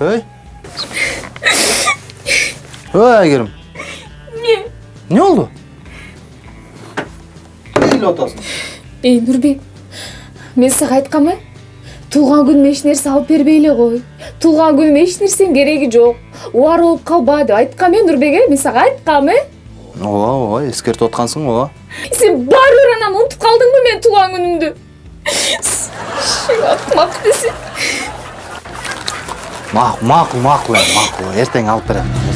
ой. Ой айгерим эмне эмне болду эмне элеп атасың эй нурбек мен сага айткам э туулган күнүмө эч нерсе алып бербей эле кой туулган күнүмө эч нерсенин кереги жок убара болуп калба деп айткам э нурбек э мен сага айткам э ооба ооба эскертип аткансың ооба сен баары бир анан унутуп калдыңбы менин туулган күнүмдү акмак да макул макул эми макул эртең алып берем